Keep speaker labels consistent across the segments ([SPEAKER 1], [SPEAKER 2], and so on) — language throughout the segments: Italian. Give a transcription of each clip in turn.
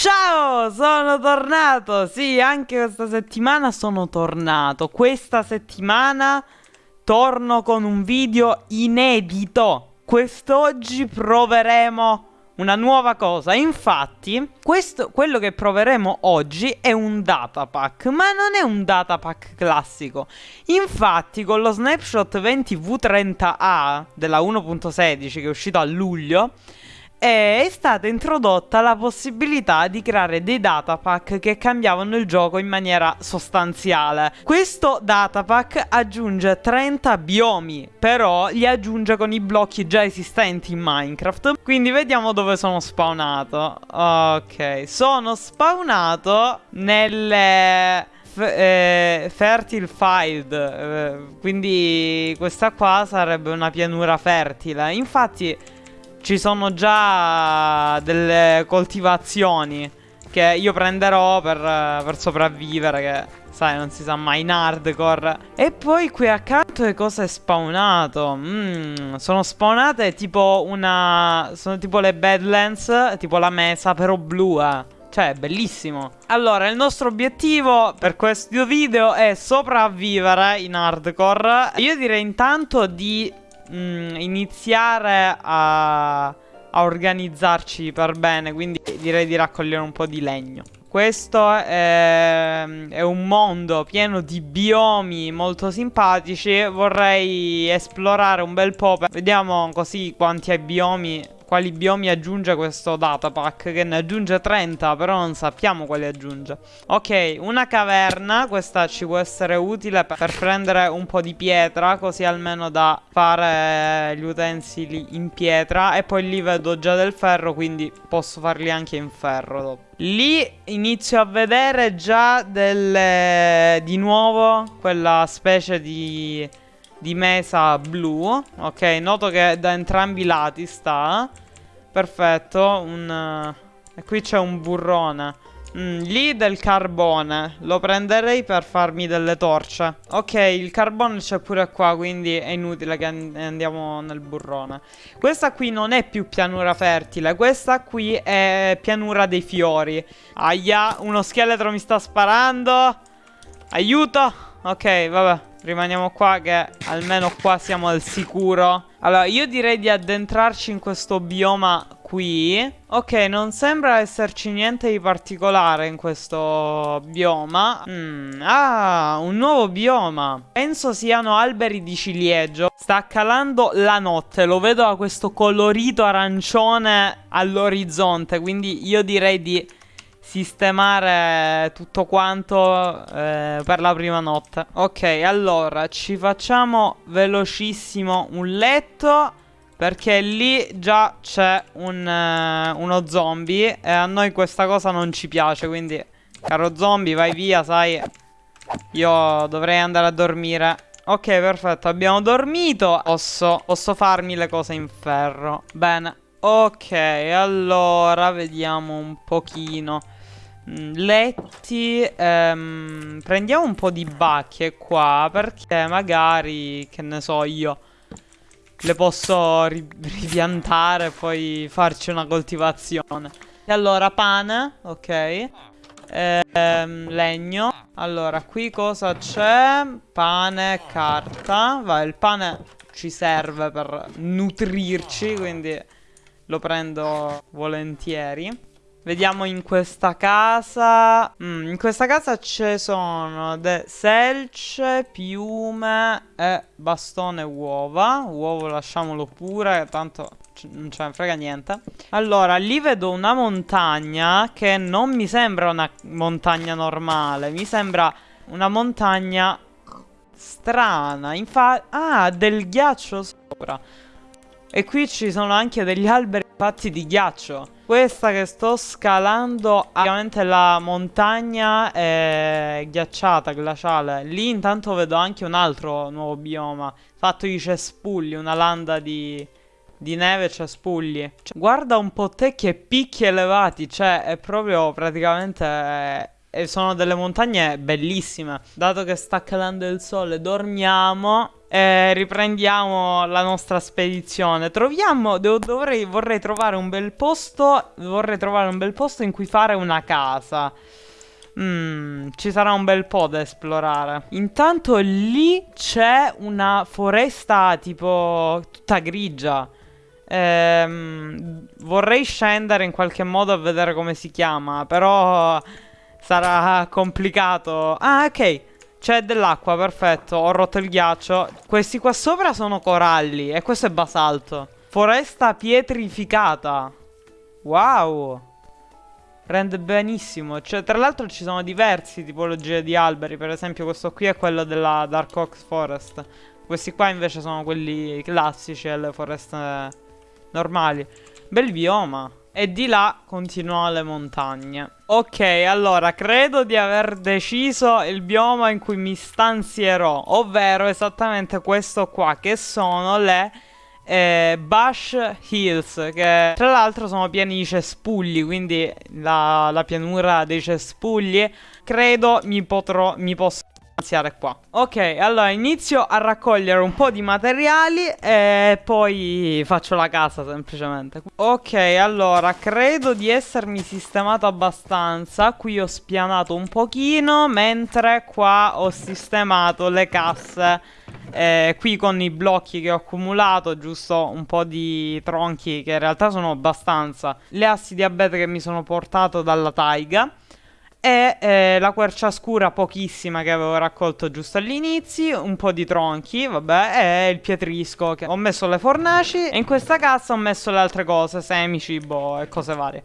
[SPEAKER 1] Ciao, sono tornato. Sì, anche questa settimana sono tornato. Questa settimana torno con un video inedito. Quest'oggi proveremo una nuova cosa. Infatti, questo, quello che proveremo oggi è un datapack, ma non è un datapack classico. Infatti, con lo snapshot 20V30A della 1.16 che è uscito a luglio, è stata introdotta la possibilità di creare dei datapack che cambiavano il gioco in maniera sostanziale. Questo datapack aggiunge 30 biomi, però li aggiunge con i blocchi già esistenti in Minecraft. Quindi vediamo dove sono spawnato. Ok, sono spawnato nelle... Eh, fertile Field eh, quindi questa qua sarebbe una pianura fertile infatti ci sono già delle coltivazioni che io prenderò per, per sopravvivere che sai non si sa mai in hardcore E poi qui accanto che cosa è spawnato? Mm, sono spawnate tipo una... sono tipo le Badlands, tipo la mesa però blu eh cioè, bellissimo. Allora, il nostro obiettivo per questo video è sopravvivere in hardcore. Io direi intanto di mh, mm, iniziare a, a organizzarci per bene, quindi direi di raccogliere un po' di legno. Questo è, è, un mondo pieno di biomi molto simpatici Vorrei esplorare un bel po' Vediamo così quanti biomi quali biomi aggiunge questo datapack Che ne aggiunge 30 però non sappiamo quali aggiunge. Ok una caverna Questa ci può essere utile per prendere un po' di pietra Così almeno da fare gli utensili in pietra E poi lì vedo già del ferro Quindi posso farli anche in ferro dopo. Lì inizio a vedere già delle... Di nuovo quella specie di di mesa blu Ok, noto che da entrambi i lati sta. Perfetto, un... E qui c'è un burrone. Mm, Lì del carbone Lo prenderei per farmi delle torce. Ok, il carbone c'è pure qua Quindi è inutile che andiamo nel burrone. Questa qui non è più pianura fertile Questa qui è pianura dei fiori. Aia, uno scheletro mi sta sparando. Aiuto. Ok, vabbè Rimaniamo qua che almeno qua siamo al sicuro. Allora io direi di addentrarci in questo bioma qui. Ok non sembra esserci niente di particolare in questo bioma. Mm, Ah un nuovo bioma. Penso siano alberi di ciliegio. Sta calando la notte. Lo vedo a questo colorito arancione all'orizzonte Quindi io direi di sistemare tutto quanto eh, per la prima notte. Ok, allora ci facciamo velocissimo un letto perché lì già c'è un, uh, uno zombie e a noi questa cosa non ci piace, quindi caro zombie vai via, sai. Io dovrei andare a dormire. Ok, perfetto, abbiamo dormito. Posso, posso farmi le cose in ferro. Bene. Ok, allora vediamo un pochino. Mm, letti ehm, Prendiamo un po' di bacche qua Perché magari Che ne so io Le posso ri ripiantare E poi farci una coltivazione. E allora pane Ok. Ehm, Legno. Allora qui cosa c'è? Pane, carta. Vai il pane ci serve per nutrirci Quindi lo prendo volentieri Vediamo in questa casa. Mm, In questa casa ci sono selce, piume e bastone uova. Uovo lasciamolo pure Tanto non ce ne frega niente. Allora lì vedo una montagna Che non mi sembra una montagna normale Mi sembra una montagna strana. Infatti Ah del ghiaccio sopra. E qui ci sono anche degli alberi fatti di ghiaccio questa che sto scalando Ovviamente la montagna è ghiacciata, glaciale. Lì intanto vedo anche un altro nuovo bioma Fatto di cespugli, una landa di, di neve e cespugli. Cioè, Guarda un po' te che picchi elevati Cioè è proprio praticamente... E sono delle montagne bellissime Dato che sta calando il sole dormiamo E riprendiamo la nostra spedizione. Troviamo. Devo, dovrei, vorrei trovare un bel posto. Vorrei trovare un bel posto in cui fare una casa. Mm, ci sarà un bel po' da esplorare. Intanto lì c'è una foresta tipo tutta grigia. Ehm, vorrei scendere in qualche modo a vedere come si chiama, però sarà complicato. Ah, ok. C'è dell'acqua, perfetto. Ho rotto il ghiaccio. Questi qua sopra sono coralli e questo è basalto. Foresta pietrificata. Wow. Rende benissimo. Cioè, tra l'altro ci sono diverse tipologie di alberi. Per esempio, questo qui è quello della Dark Oak Forest. Questi qua invece sono quelli classici, le foreste normali. Bel bioma. E di là continuano le montagne. Ok, allora, credo di aver deciso il bioma in cui mi stanzierò. Ovvero esattamente questo qua, che sono le eh, Bush Hills, che tra l'altro sono pieni di cespugli, quindi la, la pianura dei cespugli, credo mi potrò, mi posso iniziare qua. Ok, allora inizio a raccogliere un po' di materiali e poi faccio la casa semplicemente. Ok, allora credo di essermi sistemato abbastanza. Qui ho spianato un pochino Mentre qua ho sistemato le casse. Eh, Qui con i blocchi che ho accumulato Giusto un po' di tronchi che in realtà sono abbastanza. Le assi di abete che mi sono portato dalla taiga e eh, la quercia scura pochissima che avevo raccolto giusto all'inizio, un po' di tronchi, vabbè, e il pietrisco che ho messo le fornaci e in questa cassa ho messo le altre cose, semi, cibo e cose varie.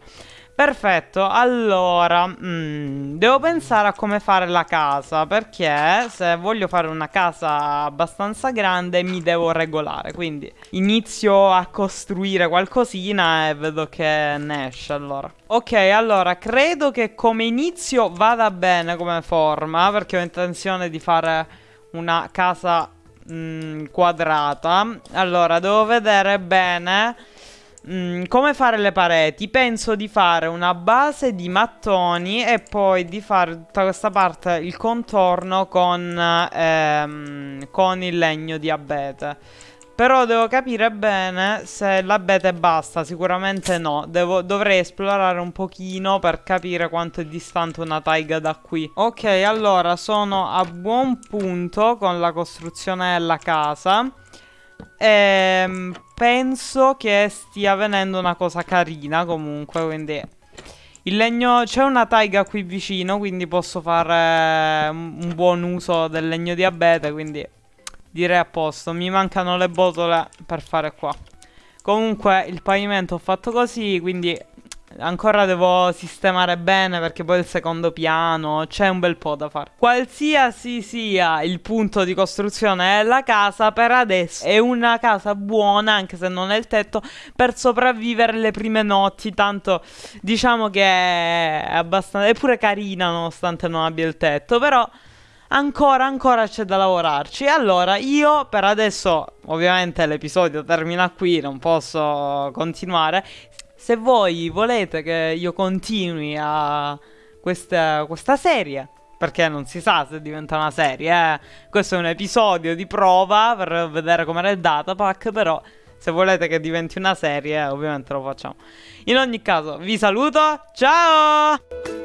[SPEAKER 1] Perfetto, allora, mm, devo pensare a come fare la casa, perché se voglio fare una casa abbastanza grande mi devo regolare, quindi inizio a costruire qualcosina e vedo che ne esce allora. Ok, allora, credo che come inizio vada bene come forma, perché ho intenzione di fare una casa mm, quadrata. Allora, devo vedere bene Mm, come fare le pareti? Penso di fare una base di mattoni e poi di fare tutta questa parte, il contorno con, ehm, con il legno di abete. Però devo capire bene se l'abete basta, sicuramente no. Devo, dovrei esplorare un pochino per capire quanto è distante una taiga da qui. Ok, allora sono a buon punto con la costruzione della casa. Ehm, penso che stia avvenendo una cosa carina comunque, quindi... Il legno... C'è una taiga qui vicino, quindi posso fare un buon uso del legno di abete, quindi direi a posto. Mi mancano le botole per fare qua. Comunque il pavimento ho fatto così, quindi Ancora devo sistemare bene perché poi il secondo piano c'è un bel po' da fare. Qualsiasi sia il punto di costruzione della casa, per adesso è una casa buona, anche se non è il tetto, per sopravvivere le prime notti. Tanto diciamo che è abbastanza... è pure carina nonostante non abbia il tetto, però ancora ancora c'è da lavorarci allora io per adesso ovviamente l'episodio termina qui non posso continuare se voi volete che io continui a questa, questa serie, perché non si sa se diventa una serie, eh? questo è un episodio di prova per vedere com'era il datapack, però se volete che diventi una serie, ovviamente lo facciamo. In ogni caso, vi saluto, ciao!